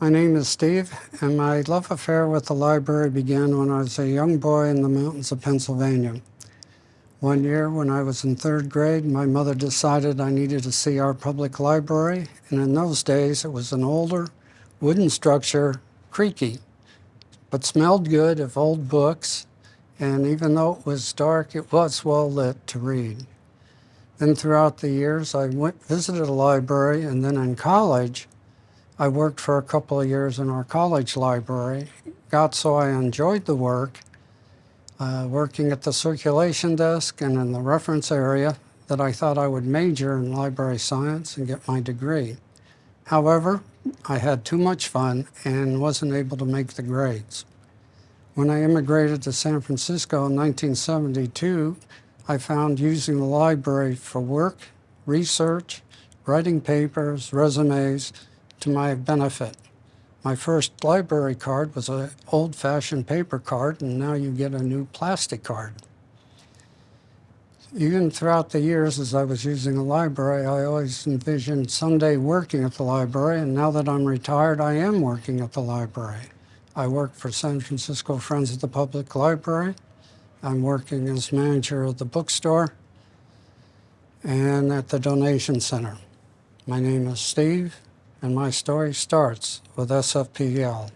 My name is Steve, and my love affair with the library began when I was a young boy in the mountains of Pennsylvania. One year, when I was in third grade, my mother decided I needed to see our public library, and in those days it was an older, wooden structure, creaky, but smelled good of old books, and even though it was dark, it was well lit to read. Then throughout the years, I went, visited a library, and then in college, I worked for a couple of years in our college library. Got so I enjoyed the work, uh, working at the circulation desk and in the reference area, that I thought I would major in library science and get my degree. However, I had too much fun and wasn't able to make the grades. When I immigrated to San Francisco in 1972, I found using the library for work, research, writing papers, resumes, to my benefit. My first library card was an old-fashioned paper card, and now you get a new plastic card. Even throughout the years as I was using a library, I always envisioned someday working at the library, and now that I'm retired, I am working at the library. I work for San Francisco Friends of the Public Library. I'm working as manager of the bookstore and at the donation center. My name is Steve, and my story starts with SFPL.